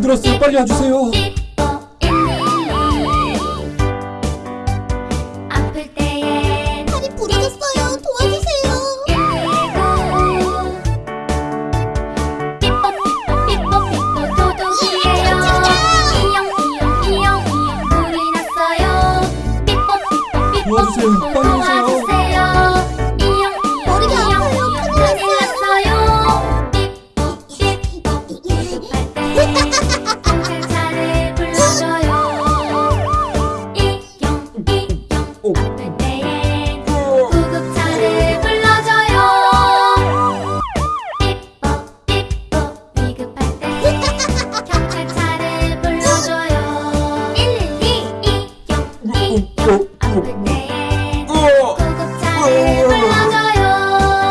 들었어요. 빨리 와주세요. 부러졌어요. 도와주세요. 빨리 오세요. 경찰차를 불러줘요 이영 이영 오. 아플 때엔 구급차를 불러줘요 삐뽀 삐뽀 위급할 때 경찰차를 불러줘요 112 이영 이영 아플 때엔 구급차를 불러줘요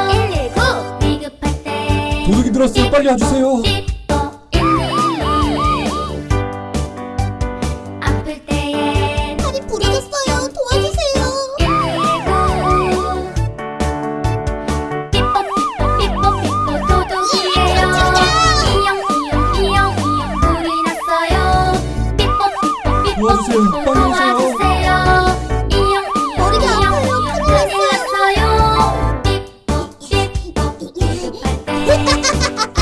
119 위급할 때 도둑이 들었어요. 빨리 와주세요. 도와주세요. 삐뽀 빨리 오세요. 도와주세요 이영 이영